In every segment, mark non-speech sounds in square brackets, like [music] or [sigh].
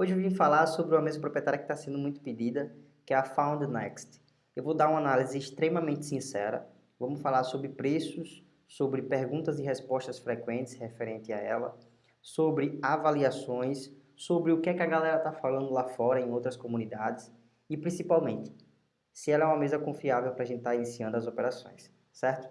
Hoje eu vim falar sobre uma mesa proprietária que está sendo muito pedida, que é a Found Next. Eu vou dar uma análise extremamente sincera, vamos falar sobre preços, sobre perguntas e respostas frequentes referente a ela, sobre avaliações, sobre o que, é que a galera está falando lá fora em outras comunidades e principalmente, se ela é uma mesa confiável para a gente estar tá iniciando as operações, certo?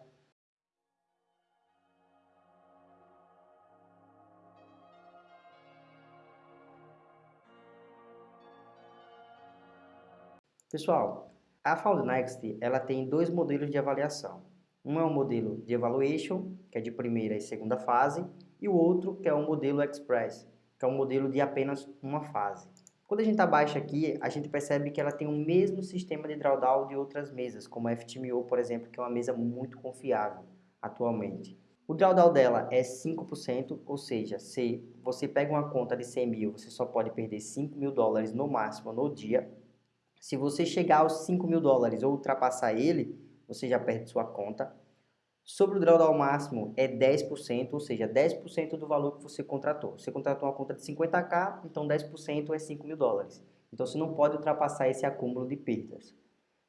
Pessoal, a FoundNext ela tem dois modelos de avaliação. Um é um modelo de evaluation, que é de primeira e segunda fase, e o outro que é o um modelo Express, que é um modelo de apenas uma fase. Quando a gente abaixa aqui, a gente percebe que ela tem o mesmo sistema de drawdown de outras mesas, como a FTMO, por exemplo, que é uma mesa muito confiável atualmente. O drawdown dela é 5%, ou seja, se você pega uma conta de 100 mil, você só pode perder 5 mil dólares no máximo no dia, se você chegar aos 5 mil dólares ou ultrapassar ele, você já perde sua conta. Sobre o drawdown máximo é 10%, ou seja, 10% do valor que você contratou. Você contratou uma conta de 50k, então 10% é 5 mil dólares. Então você não pode ultrapassar esse acúmulo de perdas.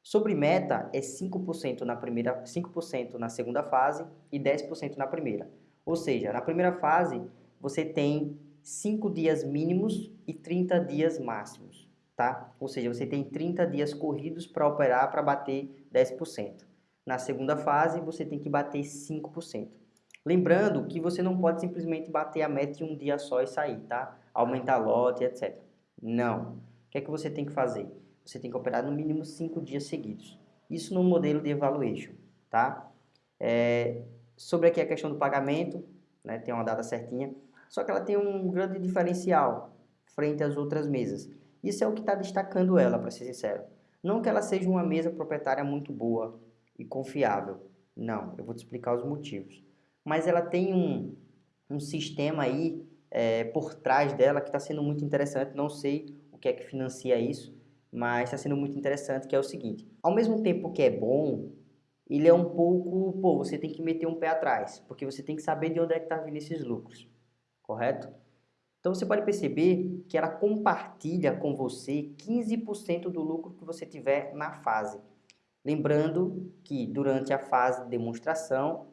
Sobre meta é 5% na primeira, 5% na segunda fase e 10% na primeira. Ou seja, na primeira fase você tem 5 dias mínimos e 30 dias máximos tá? Ou seja, você tem 30 dias corridos para operar para bater 10%. Na segunda fase, você tem que bater 5%. Lembrando que você não pode simplesmente bater a meta em um dia só e sair, tá? Aumentar lote, etc. Não. O que é que você tem que fazer? Você tem que operar no mínimo 5 dias seguidos. Isso no modelo de evaluation, tá? É, sobre aqui a questão do pagamento, né, tem uma data certinha, só que ela tem um grande diferencial frente às outras mesas. Isso é o que está destacando ela, para ser sincero. Não que ela seja uma mesa proprietária muito boa e confiável. Não, eu vou te explicar os motivos. Mas ela tem um, um sistema aí é, por trás dela que está sendo muito interessante. Não sei o que é que financia isso, mas está sendo muito interessante, que é o seguinte. Ao mesmo tempo que é bom, ele é um pouco... Pô, você tem que meter um pé atrás, porque você tem que saber de onde é que está vindo esses lucros, correto? Então você pode perceber que ela compartilha com você 15% do lucro que você tiver na fase. Lembrando que durante a fase de demonstração,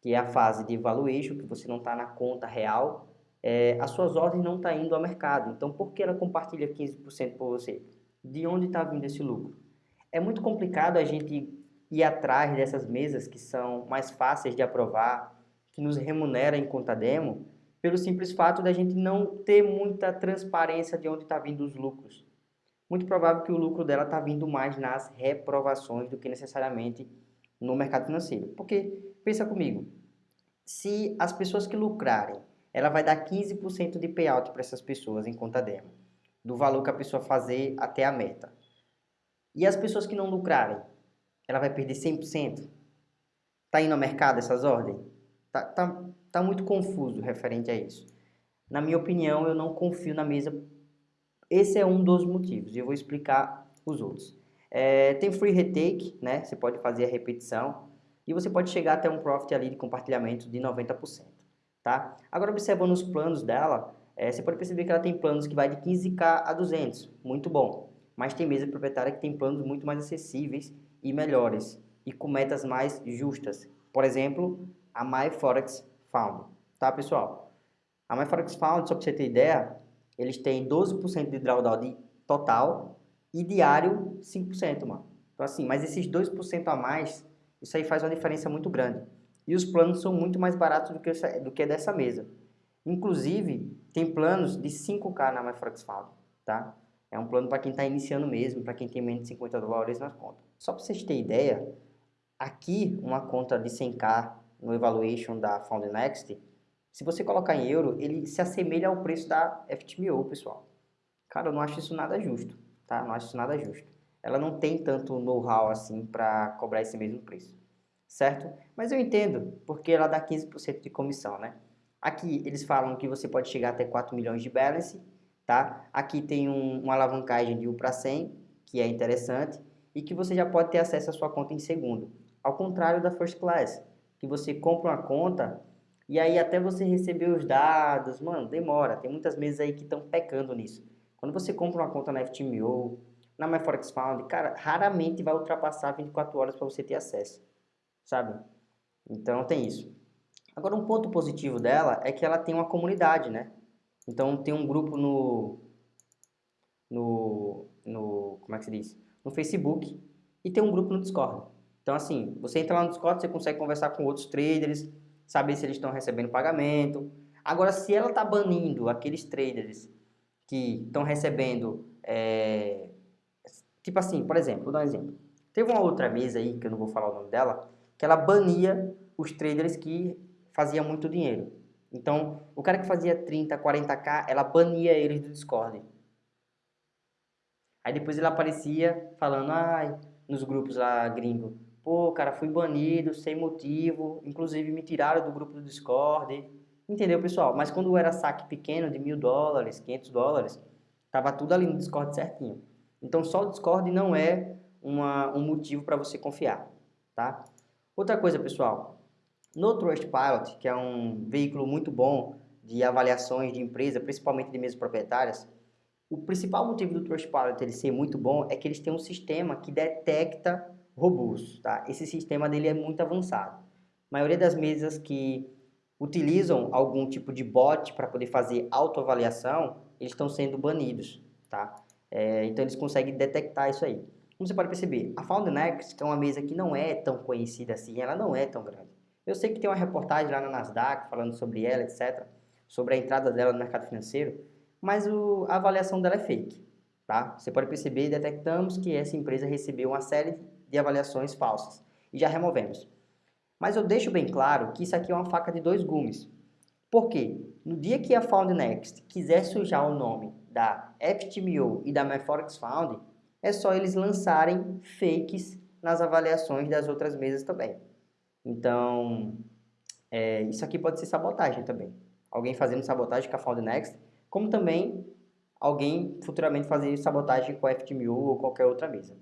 que é a fase de evaluation, que você não está na conta real, é, as suas ordens não estão tá indo ao mercado. Então por que ela compartilha 15% por você? De onde está vindo esse lucro? É muito complicado a gente ir atrás dessas mesas que são mais fáceis de aprovar, que nos remunera em conta demo, pelo simples fato da gente não ter muita transparência de onde está vindo os lucros. Muito provável que o lucro dela está vindo mais nas reprovações do que necessariamente no mercado financeiro. Porque, pensa comigo, se as pessoas que lucrarem, ela vai dar 15% de payout para essas pessoas em conta demo, do valor que a pessoa fazer até a meta. E as pessoas que não lucrarem, ela vai perder 100%? Está indo ao mercado essas ordens? Tá, tá, tá muito confuso referente a isso. Na minha opinião, eu não confio na mesa. Esse é um dos motivos e eu vou explicar os outros. É, tem free retake, né? Você pode fazer a repetição e você pode chegar até um profit ali de compartilhamento de 90%, tá? Agora, observando os planos dela, é, você pode perceber que ela tem planos que vai de 15k a 200, muito bom. Mas tem mesa proprietária que tem planos muito mais acessíveis e melhores e com metas mais justas. Por exemplo, a MyForex Found, tá pessoal? A MyForex Found, só para você ter ideia, eles têm 12% de drawdown de total e diário 5%, mano. Então assim, mas esses 2% a mais, isso aí faz uma diferença muito grande. E os planos são muito mais baratos do que, essa, do que dessa mesa. Inclusive, tem planos de 5K na MyForex Found, tá? É um plano para quem está iniciando mesmo, para quem tem menos de 50 dólares na conta. Só para vocês terem ideia, aqui uma conta de 100K no evaluation da Found Next, se você colocar em euro, ele se assemelha ao preço da FTMO, pessoal. Cara, eu não acho isso nada justo, tá? Não acho isso nada justo. Ela não tem tanto know-how assim para cobrar esse mesmo preço, certo? Mas eu entendo, porque ela dá 15% de comissão, né? Aqui eles falam que você pode chegar até 4 milhões de balance, tá? Aqui tem um, uma alavancagem de 1 para 100, que é interessante, e que você já pode ter acesso à sua conta em segundo, ao contrário da First Class, que você compra uma conta e aí até você receber os dados, mano, demora. Tem muitas mesas aí que estão pecando nisso. Quando você compra uma conta na FTMO, na MyForexFound, cara, raramente vai ultrapassar 24 horas para você ter acesso, sabe? Então tem isso. Agora um ponto positivo dela é que ela tem uma comunidade, né? Então tem um grupo no no, no como é que se diz? No Facebook e tem um grupo no Discord. Então assim, você entra lá no Discord, você consegue conversar com outros traders, saber se eles estão recebendo pagamento. Agora se ela está banindo aqueles traders que estão recebendo é, Tipo assim, por exemplo, vou dar um exemplo. Teve uma outra mesa aí, que eu não vou falar o nome dela, que ela bania os traders que faziam muito dinheiro. Então, o cara que fazia 30, 40k, ela bania eles do Discord. Aí depois ele aparecia falando, ai, nos grupos lá gringo, pô, cara, fui banido sem motivo, inclusive me tiraram do grupo do Discord. Entendeu, pessoal? Mas quando era saque pequeno de mil dólares, 500 dólares, tava tudo ali no Discord certinho. Então, só o Discord não é uma, um motivo para você confiar, tá? Outra coisa, pessoal, no Trustpilot, que é um veículo muito bom de avaliações de empresa, principalmente de mesas proprietárias, o principal motivo do Trustpilot ele ser muito bom é que eles têm um sistema que detecta robôs, tá? Esse sistema dele é muito avançado. A maioria das mesas que utilizam algum tipo de bot para poder fazer autoavaliação, eles estão sendo banidos, tá? É, então eles conseguem detectar isso aí. Como você pode perceber, a Found Next, que é uma mesa que não é tão conhecida assim, ela não é tão grande. Eu sei que tem uma reportagem lá na Nasdaq falando sobre ela, etc., sobre a entrada dela no mercado financeiro, mas o, a avaliação dela é fake. Tá? Você pode perceber, detectamos que essa empresa recebeu uma série de avaliações falsas e já removemos. Mas eu deixo bem claro que isso aqui é uma faca de dois gumes. Por quê? No dia que a Found Next quiser sujar o nome da FTMO e da MyForex Found, é só eles lançarem fakes nas avaliações das outras mesas também. Então, é, isso aqui pode ser sabotagem também. Alguém fazendo sabotagem com a Found Next, como também alguém futuramente fazer sabotagem com a FTMO ou qualquer outra mesa.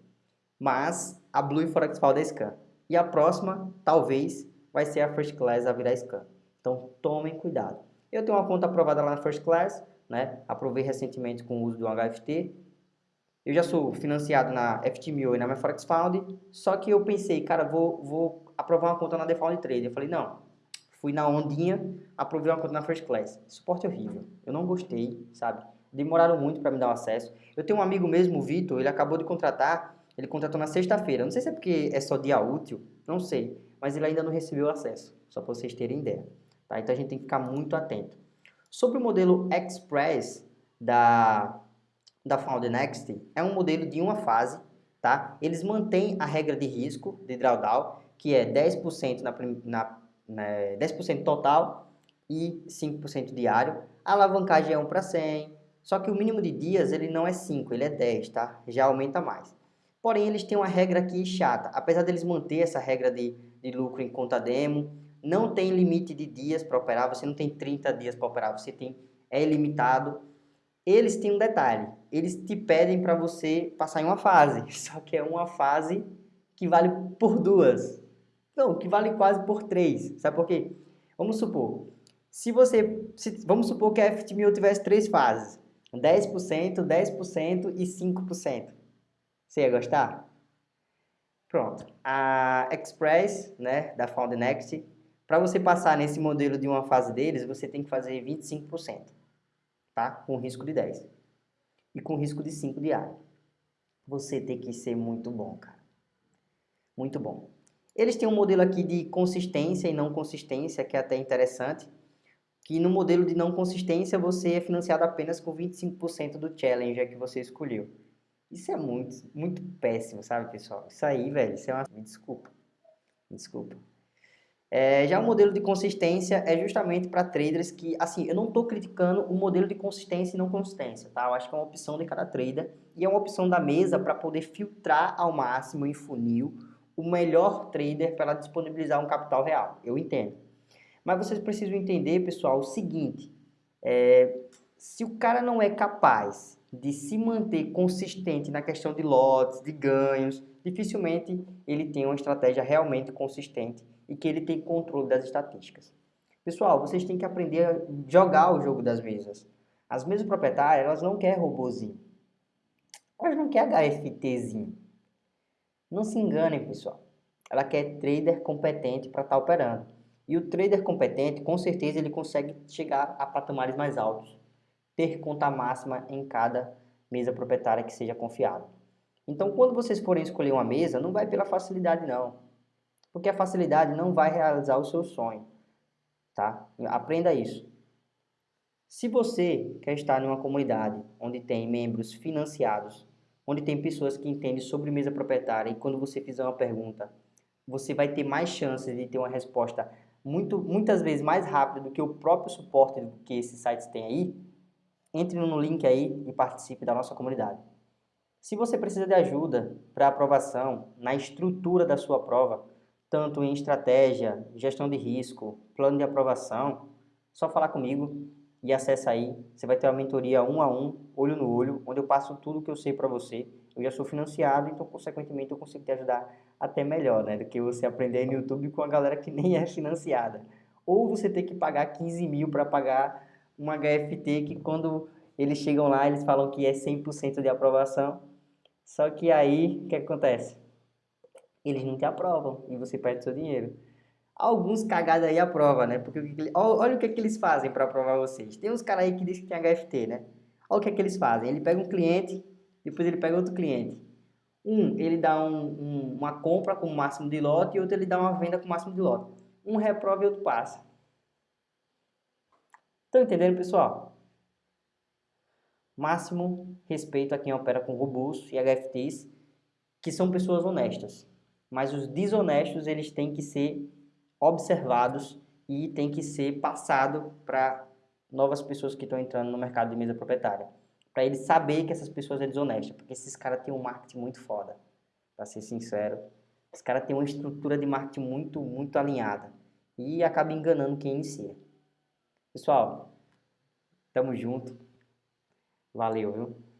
Mas a Blue Forex Found é Scan. E a próxima, talvez, vai ser a First Class a virar Scan. Então, tomem cuidado. Eu tenho uma conta aprovada lá na First Class, né? Aprovei recentemente com o uso do HFT. Eu já sou financiado na FTMO e na MyForex Found, só que eu pensei, cara, vou, vou aprovar uma conta na Default Trade. Eu falei, não, fui na ondinha, aprovei uma conta na First Class. Suporte horrível, eu não gostei, sabe? Demoraram muito para me dar o acesso. Eu tenho um amigo mesmo, o Vitor, ele acabou de contratar, ele contratou na sexta-feira. Não sei se é porque é só dia útil, não sei, mas ele ainda não recebeu acesso, só para vocês terem ideia. Tá? Então a gente tem que ficar muito atento. Sobre o modelo Express da, da Found Next, é um modelo de uma fase, tá? Eles mantêm a regra de risco de drawdown, que é 10% na, na, na 10% total e 5% diário. A alavancagem é 1 para 100, só que o mínimo de dias ele não é 5, ele é 10, tá? Já aumenta mais. Porém, eles têm uma regra aqui chata. Apesar deles manter essa regra de, de lucro em conta demo, não tem limite de dias para operar, você não tem 30 dias para operar, você tem é ilimitado. Eles têm um detalhe, eles te pedem para você passar em uma fase, [laughs] só que é uma fase que vale por duas. Não, que vale quase por três. Sabe por quê? Vamos supor, se você, se, vamos supor que a FT1000 tivesse três fases, 10%, 10% e 5%. Você ia gostar? Pronto. A Express, né, da Found Next, para você passar nesse modelo de uma fase deles, você tem que fazer 25%, tá? Com risco de 10. E com risco de 5 diário. Você tem que ser muito bom, cara. Muito bom. Eles têm um modelo aqui de consistência e não consistência, que é até interessante. Que no modelo de não consistência, você é financiado apenas com 25% do Challenger que você escolheu. Isso é muito, muito péssimo, sabe, pessoal? Isso aí, velho, isso é uma... Me desculpa. Me desculpa. É, já o modelo de consistência é justamente para traders que, assim, eu não estou criticando o modelo de consistência e não consistência, tá? Eu acho que é uma opção de cada trader e é uma opção da mesa para poder filtrar ao máximo em funil o melhor trader para disponibilizar um capital real. Eu entendo. Mas vocês precisam entender, pessoal, o seguinte, é, se o cara não é capaz de se manter consistente na questão de lotes, de ganhos, dificilmente ele tem uma estratégia realmente consistente e que ele tem controle das estatísticas. Pessoal, vocês têm que aprender a jogar o jogo das mesas. As mesas proprietárias, elas não querem robozinho. Elas não querem HFTzinho. Não se enganem, pessoal. Ela quer trader competente para estar tá operando. E o trader competente, com certeza, ele consegue chegar a patamares mais altos. Ter conta máxima em cada mesa proprietária que seja confiável. Então, quando vocês forem escolher uma mesa, não vai pela facilidade, não. Porque a facilidade não vai realizar o seu sonho. Tá? Aprenda isso. Se você quer estar em uma comunidade onde tem membros financiados, onde tem pessoas que entendem sobre mesa proprietária e quando você fizer uma pergunta, você vai ter mais chances de ter uma resposta muito, muitas vezes mais rápida do que o próprio suporte que esses sites têm aí, entre no link aí e participe da nossa comunidade. Se você precisa de ajuda para aprovação na estrutura da sua prova, tanto em estratégia, gestão de risco, plano de aprovação, só falar comigo e acessa aí. Você vai ter uma mentoria um a um, olho no olho, onde eu passo tudo que eu sei para você. Eu já sou financiado, então consequentemente eu consigo te ajudar até melhor, né? Do que você aprender no YouTube com a galera que nem é financiada. Ou você ter que pagar 15 mil para pagar um HFT que quando eles chegam lá, eles falam que é 100% de aprovação. Só que aí, o que acontece? Eles não te aprovam e você perde seu dinheiro. Alguns cagados aí aprovam, né? Porque olha o que, é que eles fazem para aprovar vocês. Tem uns caras aí que dizem que tem HFT, né? Olha o que, é que eles fazem. Ele pega um cliente, depois ele pega outro cliente. Um, ele dá um, um, uma compra com o máximo de lote e outro ele dá uma venda com o máximo de lote. Um reprova e outro passa. Estão entendendo, pessoal? Máximo respeito a quem opera com robôs e HFTs, que são pessoas honestas. Mas os desonestos, eles têm que ser observados e têm que ser passado para novas pessoas que estão entrando no mercado de mesa proprietária para ele saber que essas pessoas é desonesta, porque esses caras têm um marketing muito foda, para ser sincero. Esses caras têm uma estrutura de marketing muito, muito alinhada e acaba enganando quem inicia. Pessoal, tamo junto. Valeu, viu?